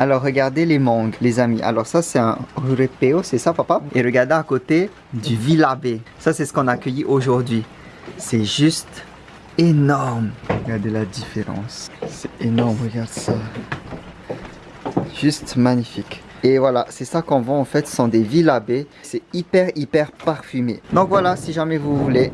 Alors regardez les mangues, les amis. Alors ça c'est un urepeo, c'est ça papa? Et regardez à côté du vilabé. Ça c'est ce qu'on a accueilli aujourd'hui. C'est juste énorme. Regardez la différence. C'est énorme, regarde ça. Juste magnifique. Et voilà, c'est ça qu'on vend en fait, ce sont des vilabés. C'est hyper hyper parfumé. Donc voilà, si jamais vous voulez,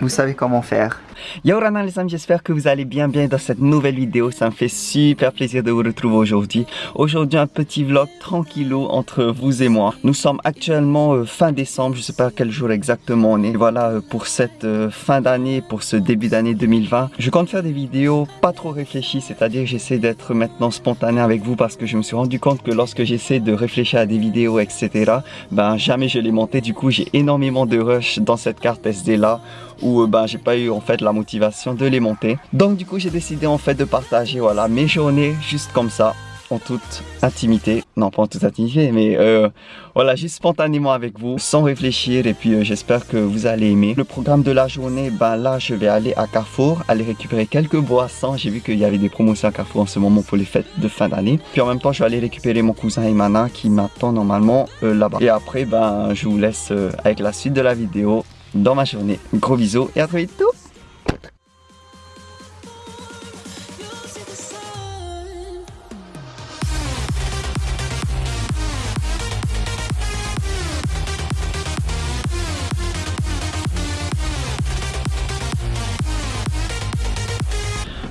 vous savez comment faire. Yo Rana les amis, j'espère que vous allez bien bien dans cette nouvelle vidéo. Ça me fait super plaisir de vous retrouver aujourd'hui. Aujourd'hui un petit vlog tranquillou entre vous et moi. Nous sommes actuellement euh, fin décembre, je sais pas quel jour exactement on est. voilà euh, pour cette euh, fin d'année, pour ce début d'année 2020. Je compte faire des vidéos pas trop réfléchies, c'est-à-dire j'essaie d'être maintenant spontané avec vous parce que je me suis rendu compte que lorsque j'essaie de réfléchir à des vidéos etc, ben jamais je les montais. Du coup j'ai énormément de rush dans cette carte SD là où ben j'ai pas eu en fait la motivation de les monter. Donc du coup j'ai décidé en fait de partager voilà mes journées juste comme ça en toute intimité, non pas en toute intimité mais euh, voilà juste spontanément avec vous sans réfléchir et puis euh, j'espère que vous allez aimer. Le programme de la journée, ben là je vais aller à Carrefour, aller récupérer quelques boissons, j'ai vu qu'il y avait des promotions à Carrefour en ce moment pour les fêtes de fin d'année. Puis en même temps je vais aller récupérer mon cousin Imana qui m'attend normalement euh, là-bas. Et après ben je vous laisse avec la suite de la vidéo dans ma journée. Gros bisous et à très vite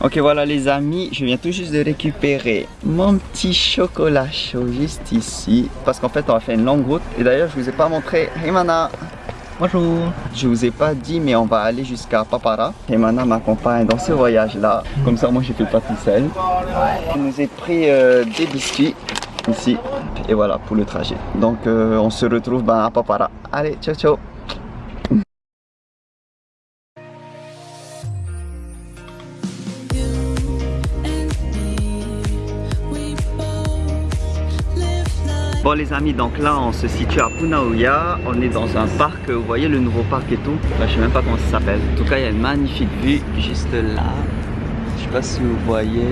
Ok voilà les amis, je viens tout juste de récupérer mon petit chocolat chaud juste ici Parce qu'en fait on a fait une longue route. Et d'ailleurs je vous ai pas montré. Hey Mana. Bonjour. Je vous ai pas dit mais on va aller jusqu'à Papara. Et Mana m'accompagne dans ce voyage là Comme ça moi je fais pas tout seul. Je nous ai pris euh, des biscuits ici. Et voilà pour le trajet. Donc euh, on se retrouve ben, à Papara. Allez ciao ciao Bon les amis, donc là on se situe à Punaouya, on est dans un parc, vous voyez le nouveau parc et tout, Je sais même pas comment ça s'appelle. En tout cas il y a une magnifique vue juste là, je sais pas si vous voyez.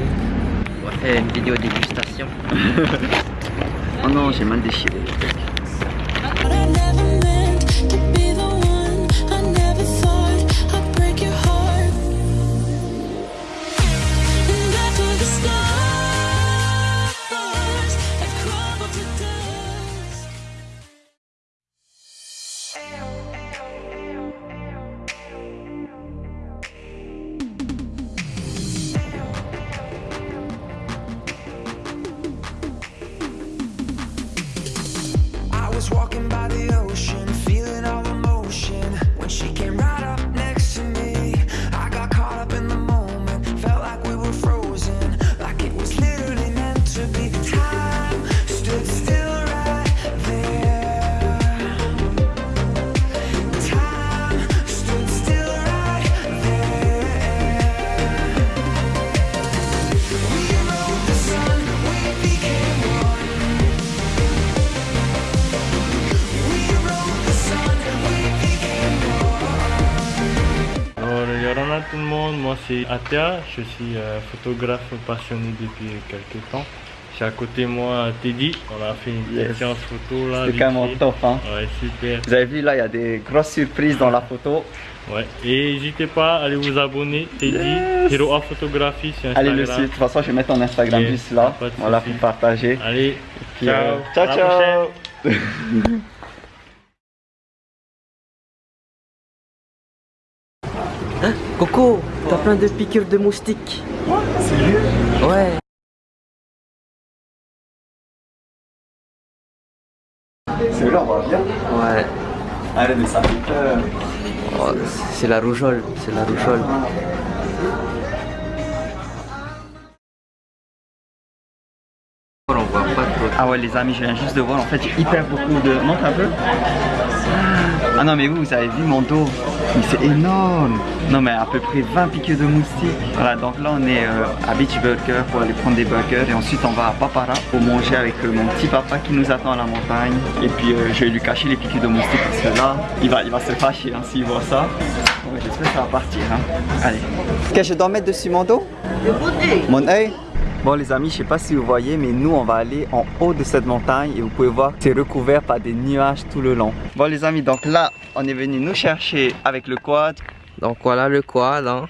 On va faire une vidéo dégustation. oh non j'ai mal déchiré. C'est Atia, je suis euh, photographe passionné depuis quelques temps. J'ai à côté de moi Teddy, on a fait une séance photo là. C'est carrément top hein. Ouais super. Vous avez vu là il y a des grosses surprises dans la photo. Ouais, et n'hésitez pas à aller vous abonner, Teddy, yes. Hero A Photographie sur Instagram. Allez le site, de toute façon je vais mettre ton Instagram juste là, voilà pour partager. Allez, ciao, euh, ciao ciao plein de piqûres de moustiques. Quoi Sérieux Ouais. C'est là, on va bien Ouais. Allez, mais ça fait peur. Oh, c'est la rougeole, c'est la rougeole. Ah ouais les amis, je viens juste de voir, en fait j'ai hyper beaucoup de... Montre un peu Ah non mais vous, vous avez vu mon dos. C'est énorme. Non mais à peu près 20 piqûres de moustiques. Voilà, donc là on est euh, à Beach Burger pour aller prendre des burgers. Et ensuite on va à Papara pour manger avec euh, mon petit papa qui nous attend à la montagne. Et puis euh, je vais lui cacher les piqûres de moustiques parce que là, il va, il va se fâcher hein, s'il voit ça. Bon, J'espère que ça va partir hein. Allez. Qu'est-ce que je dois mettre dessus mon dos? Mon œil Mon œil? Bon les amis, je sais pas si vous voyez, mais nous on va aller en haut de cette montagne et vous pouvez voir que c'est recouvert par des nuages tout le long. Bon les amis, donc là, on est venu nous chercher avec le quad. Donc voilà le quad. Hein.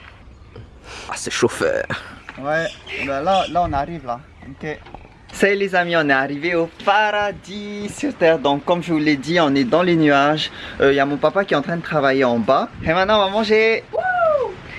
Ah, c'est chauffeur. Ouais, ben là, là on arrive là. Ok. Salut les amis, on est arrivé au paradis sur terre. Donc comme je vous l'ai dit, on est dans les nuages. Il euh, y a mon papa qui est en train de travailler en bas. Et maintenant on va manger.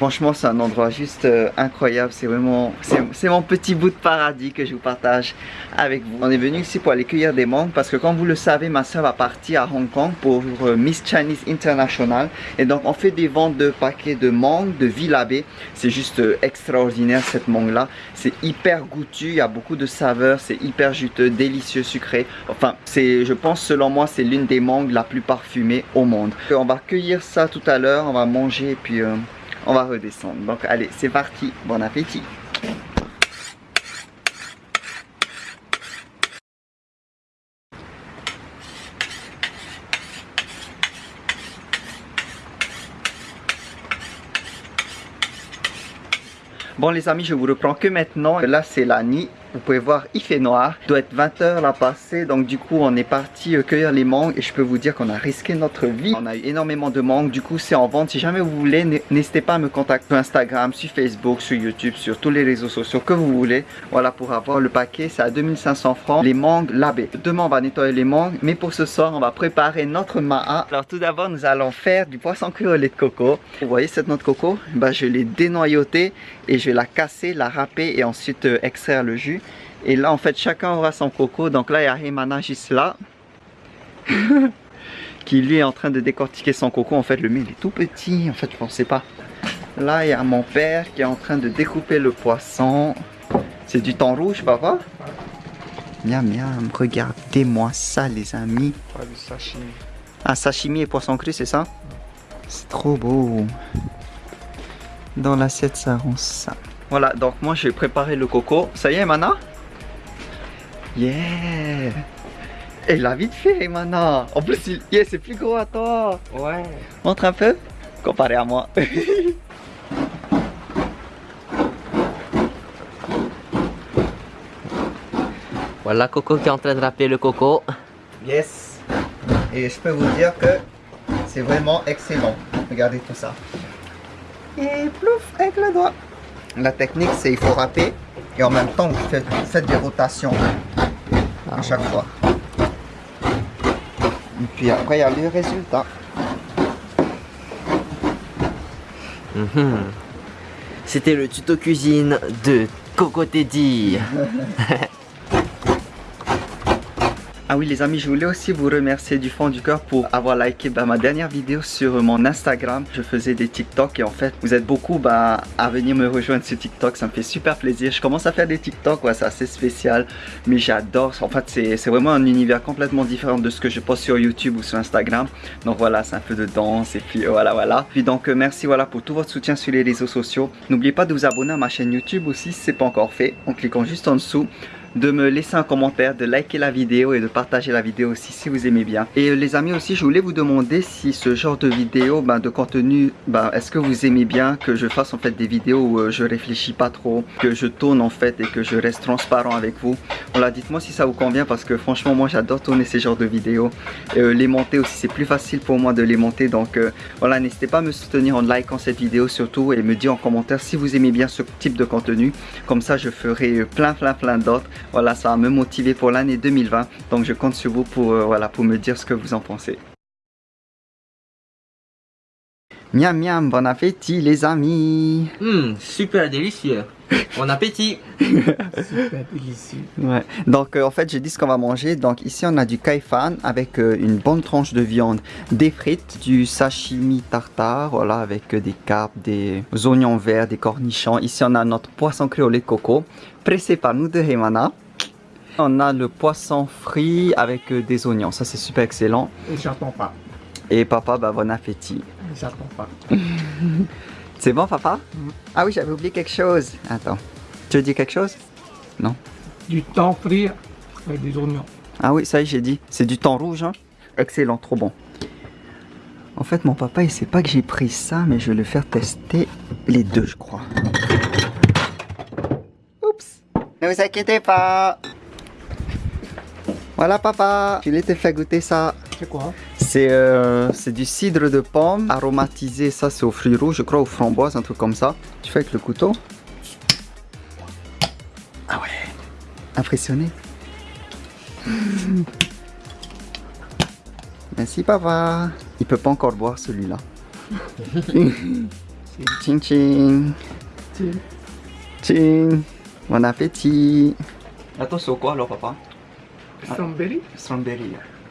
Franchement, c'est un endroit juste euh, incroyable. C'est vraiment, c'est mon petit bout de paradis que je vous partage avec vous. On est venu ici pour aller cueillir des mangues parce que comme vous le savez, ma soeur va partir à Hong Kong pour euh, Miss Chinese International. Et donc, on fait des ventes de paquets de mangues de Villabé. C'est juste euh, extraordinaire cette mangue-là. C'est hyper goûtu, il y a beaucoup de saveurs, c'est hyper juteux, délicieux, sucré. Enfin, c'est, je pense, selon moi, c'est l'une des mangues la plus parfumée au monde. On va cueillir ça tout à l'heure, on va manger et puis on va redescendre. Donc allez, c'est parti, bon appétit Bon les amis, je vous reprends que maintenant. Là, c'est la nuit. Vous pouvez voir, il fait noir. Il doit être 20h là passé. Donc du coup, on est parti euh, cueillir les mangues. Et je peux vous dire qu'on a risqué notre vie. On a eu énormément de mangues. Du coup, c'est en vente. Si jamais vous voulez, n'hésitez pas à me contacter sur Instagram, sur Facebook, sur YouTube, sur tous les réseaux sociaux que vous voulez. Voilà, pour avoir le paquet, c'est à 2500 francs. Les mangues labées. Demain, on va nettoyer les mangues. Mais pour ce soir, on va préparer notre ma'a. Alors tout d'abord, nous allons faire du poisson cru au lait de coco. Vous voyez cette noix de coco? Bah, Je l'ai dénoyautée et je vais la casser, la râper et ensuite euh, extraire le jus. Et là, en fait, chacun aura son coco. Donc là, il y a Hemana juste là. qui lui est en train de décortiquer son coco. En fait, le mien, il est tout petit. En fait, je pensais pas. Là, il y a mon père qui est en train de découper le poisson. C'est du thon rouge, papa? Miam, miam. Regardez-moi ça, les amis. Ah, sashimi. Ah, sashimi et poisson cru, c'est ça? C'est trop beau. Dans l'assiette, ça rend ça. Voilà, donc moi, je vais préparer le coco. Ça y est, Mana Yeah Elle a vite fait, Mana En plus, il... yeah, c'est plus gros à toi Ouais Montre un peu Comparé à moi Voilà Coco qui est en train de râper le coco. Yes Et je peux vous dire que c'est vraiment excellent. Regardez tout ça. Et plouf avec le doigt. La technique c'est il faut râper et en même temps vous faites, des rotations à chaque fois. Et puis après il y a le résultat. Mhm. C'était le tuto cuisine de Coco Teddy. Ah oui les amis, je voulais aussi vous remercier du fond du cœur pour avoir liké bah, ma dernière vidéo sur mon Instagram. Je faisais des TikTok et en fait, vous êtes beaucoup bah, à venir me rejoindre sur TikTok. Ça me fait super plaisir. Je commence à faire des TikTok, c'est assez spécial, mais j'adore. En fait, c'est vraiment un univers complètement différent de ce que je poste sur YouTube ou sur Instagram. Donc voilà, c'est un peu de danse et puis voilà, voilà. Puis donc euh, merci voilà pour tout votre soutien sur les réseaux sociaux. N'oubliez pas de vous abonner à ma chaîne YouTube aussi si ce n'est pas encore fait en cliquant juste en dessous de me laisser un commentaire, de liker la vidéo et de partager la vidéo aussi si vous aimez bien. Et euh, les amis aussi, je voulais vous demander si ce genre de vidéo, ben, de contenu, ben, est-ce que vous aimez bien que je fasse en fait des vidéos où euh, je réfléchis pas trop, que je tourne en fait et que je reste transparent avec vous? Voilà, dites-moi si ça vous convient parce que franchement moi j'adore tourner ces genres de vidéos. Euh, les monter aussi, c'est plus facile pour moi de les monter. Donc voilà, n'hésitez pas à me soutenir en likant cette vidéo surtout et me dire en commentaire si vous aimez bien ce type de contenu. Comme ça je ferai plein plein plein d'autres. Voilà, ça me motiver pour l'année 2020. Donc je compte sur vous pour, euh, voilà, pour me dire ce que vous en pensez. Miam miam, bon appétit les amis. Hum, super délicieux. Bon appétit. Super délicieux. Ouais, donc euh, en fait j'ai dit ce qu'on va manger. Donc ici on a du kaifan avec euh, une bonne tranche de viande Des frites, du sashimi tartare Voilà, avec des carpes, des oignons verts, des cornichons. Ici on a notre poisson créolé de coco Pressé par nous de Hemana. On a le poisson frit avec des oignons, ça c'est super excellent. Et j'attends pas. Et papa, bah bon appétit. J'attends pas. c'est bon papa mm. Ah oui, j'avais oublié quelque chose. Attends, tu veux dire quelque chose? Non Du thon frit avec des oignons. Ah oui, ça y est, j'ai dit. C'est du thon rouge, hein Excellent, trop bon. En fait, mon papa, il sait pas que j'ai pris ça, mais je vais le faire tester les deux, je crois. Ne vous inquiétez pas. Voilà papa, je te fait goûter ça. C'est quoi? C'est euh, c'est du cidre de pomme aromatisé, ça c'est aux fruits rouges, je crois aux framboises, un truc comme ça. Tu fais avec le couteau. Ah ouais, impressionné. Merci papa. Il peut pas encore boire celui-là. Ching ching. Ching. Bon appétit. Attends, c'est au quoi alors papa? Strawberry Strawberry.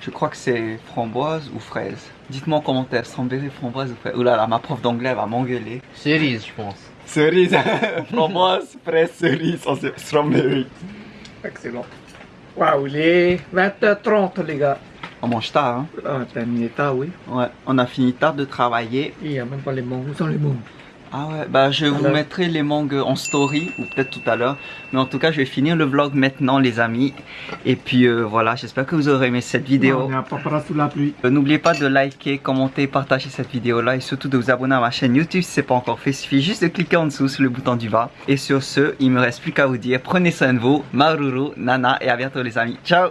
Je crois que c'est framboise ou fraise? Dites-moi en commentaire, strawberry, framboise ou fraise. Oulala, là là, ma prof d'anglais va m'engueuler. Cerise, je pense. Cerise, framboise, fraise, cerise, strawberry. Excellent. Waouh, il est 20h30, les gars. On mange tard, hein? Ah, terminé tard, oui. Ouais, on a fini tard de travailler. Il n'y a même pas les sont les mangues Ah ouais, bah je vous Alors- mettrai les mangues en story, ou peut-être tout à l'heure. Mais en tout cas, je vais finir le vlog maintenant, les amis. Et puis euh, voilà, j'espère que vous aurez aimé cette vidéo. Euh, N'oubliez pas de liker, commenter, partager cette vidéo là et surtout de vous abonner à ma chaîne YouTube si ce n'est pas encore fait. Il suffit juste de cliquer en dessous sur le bouton du bas. Et sur ce, il me reste plus qu'à vous dire prenez soin de vous, Maruru, Nana et à bientôt les amis. Ciao